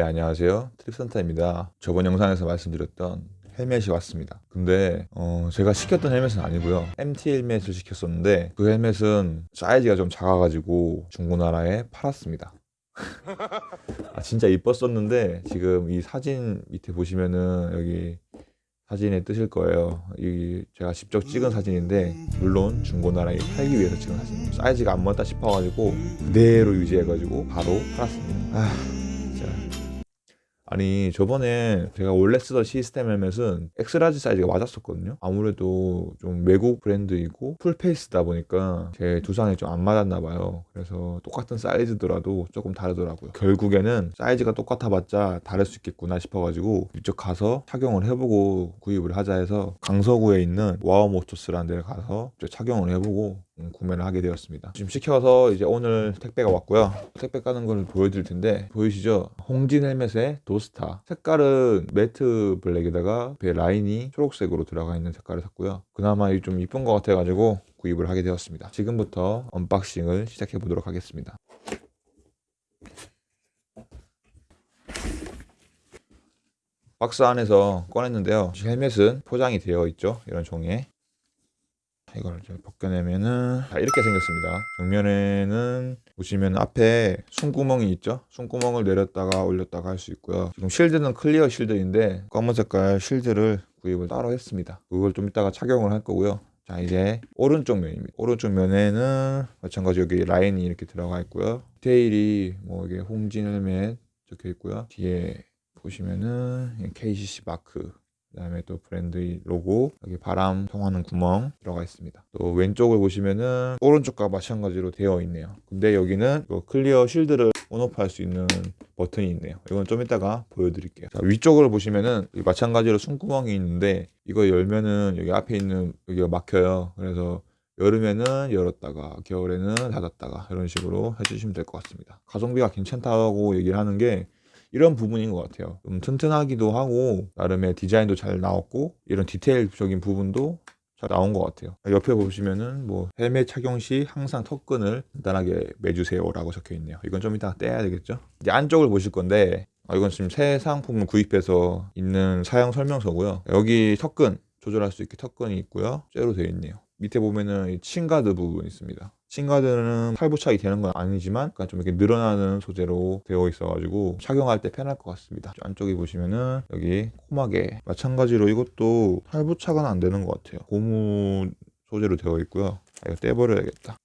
네 안녕하세요. 트립센터입니다. 저번 영상에서 말씀드렸던 헬멧이 왔습니다. 근데 어, 제가 시켰던 헬멧은 아니고요. MT 헬멧을 시켰었는데 그 헬멧은 사이즈가 좀 작아가지고 중고나라에 팔았습니다. 아, 진짜 이뻤었는데 지금 이 사진 밑에 보시면은 여기 사진에 뜨실 거예요. 이 제가 직접 찍은 사진인데 물론 중고나라에 팔기 위해서 찍은 사진입니다 사이즈가 안 맞다 싶어가지고 그대로 유지해가지고 바로 팔았습니다. 아 아니 저번에 제가 원래 쓰던 시스템 헬멧은 X-large 사이즈가 맞았었거든요. 아무래도 좀 외국 브랜드이고 full face다 보니까 제 두상에 좀 안 맞았나 봐요. 그래서 똑같은 사이즈더라도 조금 다르더라고요. 결국에는 사이즈가 똑같아봤자 다를 수 있겠구나 싶어가지고 직접 가서 착용을 해보고 구입을 하자 해서 강서구에 있는 와우모토스라는 데 가서 착용을 해보고 음, 구매를 하게 되었습니다. 지금 시켜서 이제 오늘 택배가 왔고요. 택배 까는 걸 보여드릴 텐데 보이시죠? 홍진 헬멧의 도스타. 색깔은 matte black에다가 배 라인이 초록색으로 들어가 있는 색깔을 샀고요. 그나마 좀 이쁜 것 같아 가지고 구입을 하게 되었습니다. 지금부터 unboxing을 시작해 보도록 하겠습니다. 박스 안에서 꺼냈는데요. 헬멧은 포장이 되어 있죠? 이런 종이에 이걸 벗겨내면은 자, 이렇게 생겼습니다. 정면에는 보시면 앞에 숨구멍이 있죠? 숨구멍을 내렸다가 올렸다가 할 수 있고요. 지금 실드는 clear 실드인데 검은 색깔 실드를 구입을 따로 했습니다. 그걸 좀 이따가 착용을 할 거고요. 자 이제 오른쪽 면입니다. 오른쪽 면에는 마찬가지 여기 라인이 이렇게 들어가 있고요. 디테일이 뭐 이게 홍진 헬멧 적혀 있고요. 뒤에 보시면은 KCC 마크 그 다음에 또 브랜드 로고 여기 바람 통하는 구멍 들어가 있습니다. 또 왼쪽을 보시면은 오른쪽과 마찬가지로 되어 있네요. 근데 여기는 clear 실드를 on off 할 수 있는 버튼이 있네요. 이건 좀 이따가 보여드릴게요. 자, 위쪽을 보시면은 마찬가지로 숨구멍이 있는데 이거 열면은 여기 앞에 있는 여기가 막혀요. 그래서 여름에는 열었다가 겨울에는 닫았다가 이런 식으로 해주시면 될 것 같습니다. 가성비가 괜찮다고 얘기를 하는 게 이런 부분인 것 같아요. 좀 튼튼하기도 하고 나름의 디자인도 잘 나왔고 이런 디테일적인 부분도 잘 나온 것 같아요. 옆에 보시면은 뭐 헬멧 착용 시 항상 턱끈을 간단하게 매주세요 라고 적혀 있네요. 이건 좀 이따 떼야 되겠죠? 이제 안쪽을 보실 건데 아, 이건 지금 새 상품을 구입해서 있는 사용 설명서고요. 여기 턱끈 조절할 수 있게 턱끈이 있고요. 쇠로 되어 있네요 밑에 보면은 칭가드 부분 있습니다. 칭가드는 팔부착이 되는 건 아니지만 약간 좀 이렇게 늘어나는 소재로 되어 있어 가지고 착용할 때 편할 것 같습니다. 안쪽에 보시면은 여기 코막에 마찬가지로 이것도 팔부착은 안 되는 것 같아요. 고무 소재로 되어 있고요. 아, 이거 떼버려야겠다.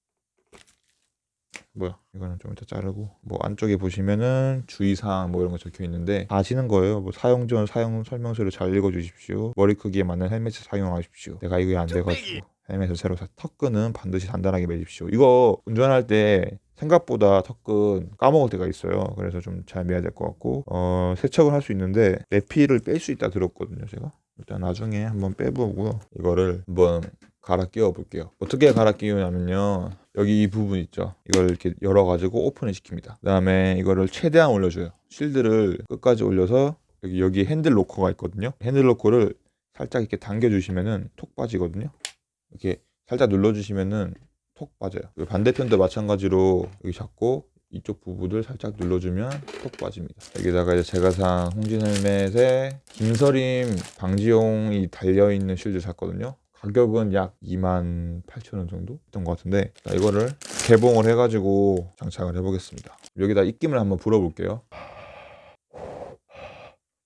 뭐야 이거는 좀 이따 자르고. 뭐 안쪽에 보시면은 주의사항 뭐 이런 거 적혀 있는데 아시는 거예요. 뭐 사용 전 사용 설명서를 잘 읽어 주십시오. 머리 크기에 맞는 헬멧을 사용하십시오. 내가 이게 안 돼가지고 헬멧을 새로 사 턱끈은 반드시 단단하게 매십시오. 이거 운전할 때 생각보다 턱끈 까먹을 때가 있어요. 그래서 좀 잘 매야 될 것 같고 어, 세척을 할 수 있는데 내피를 뺄 수 있다 들었거든요 제가. 일단 나중에 한번 빼보고 이거를 한번 갈아 끼워 볼게요. 어떻게 갈아 끼우냐면요. 여기 이 부분 있죠? 이걸 이렇게 열어 가지고 오픈을 시킵니다. 그 다음에 이거를 최대한 올려줘요. 실드를 끝까지 올려서 여기 여기 핸들 로커가 있거든요. 핸들 로커를 살짝 이렇게 당겨 주시면은 톡 빠지거든요 이렇게 살짝 눌러주시면은 톡 빠져요. 반대편도 마찬가지로 여기 잡고 이쪽 부분을 살짝 눌러주면 톡 빠집니다. 여기다가 이제 제가 산 홍진 헬멧에 김서림 방지용이 달려있는 실드 샀거든요. 가격은 약 28,000원 정도 했던 것 같은데 이거를 개봉을 해가지고 장착을 해보겠습니다. 여기다 입김을 한번 불어볼게요.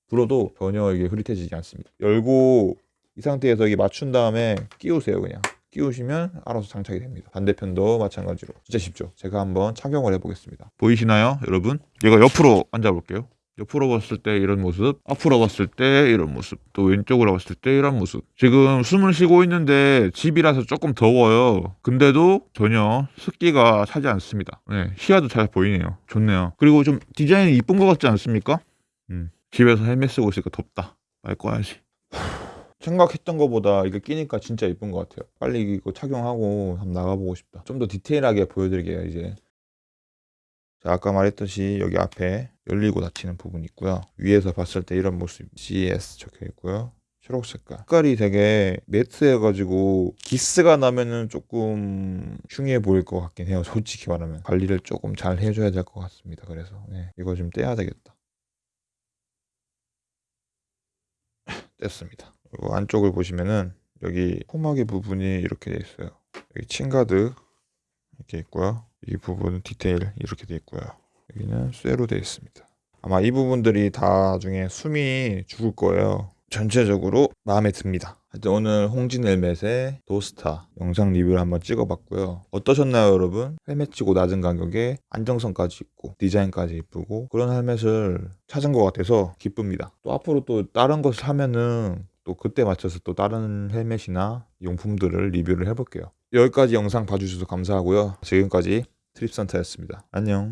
불어도 전혀 이게 흐릿해지지 않습니다. 열고 이 상태에서 이게 맞춘 다음에 끼우세요 그냥. 끼우시면 알아서 장착이 됩니다. 반대편도 마찬가지로. 진짜 쉽죠? 제가 한번 착용을 해보겠습니다. 보이시나요 여러분? 얘가 옆으로 앉아 볼게요. 옆으로 봤을 때 이런 모습 앞으로 봤을 때 이런 모습 또 왼쪽으로 봤을 때 이런 모습. 지금 숨을 쉬고 있는데 집이라서 조금 더워요. 근데도 전혀 습기가 차지 않습니다. 네, 시야도 잘 보이네요. 좋네요. 그리고 좀 디자인이 이쁜 것 같지 않습니까? 음, 집에서 헬멧 쓰고 있으니까 덥다. 말 꺼야지 생각했던 것보다 이거 끼니까 진짜 이쁜 것 같아요. 빨리 이거 착용하고 한번 나가보고 싶다. 좀 더 디테일하게 보여드릴게요 이제. 자, 아까 말했듯이 여기 앞에 열리고 닫히는 부분이 있고요. 위에서 봤을 때 이런 모습 GS 적혀 있고요. 초록 색깔. 색깔이 되게 매트해 가지고 기스가 나면은 조금 흉해 보일 것 같긴 해요 솔직히 말하면. 관리를 조금 잘 해줘야 될 것 같습니다 그래서. 네, 이거 좀 떼야 되겠다. 뗐습니다. 그리고 안쪽을 보시면은 여기 포막의 부분이 이렇게 돼 있어요. 여기 chin guard 이렇게 있고요. 이 부분 디테일 이렇게 돼 있고요. 여기는 쇠로 되어 있습니다. 아마 이 부분들이 나중에 숨이 죽을 거예요. 전체적으로 마음에 듭니다. 하여튼 오늘 홍진 헬멧의 도스타 영상 리뷰를 한번 찍어봤고요. 어떠셨나요, 여러분? 헬멧 치고 낮은 가격에 안정성까지 있고 디자인까지 이쁘고 그런 헬멧을 찾은 것 같아서 기쁩니다. 또 앞으로 또 다른 것을 하면은 또 그때 맞춰서 또 다른 헬멧이나 용품들을 리뷰를 해볼게요. 여기까지 영상 봐주셔서 감사하고요. 지금까지 트립선타였습니다. 안녕.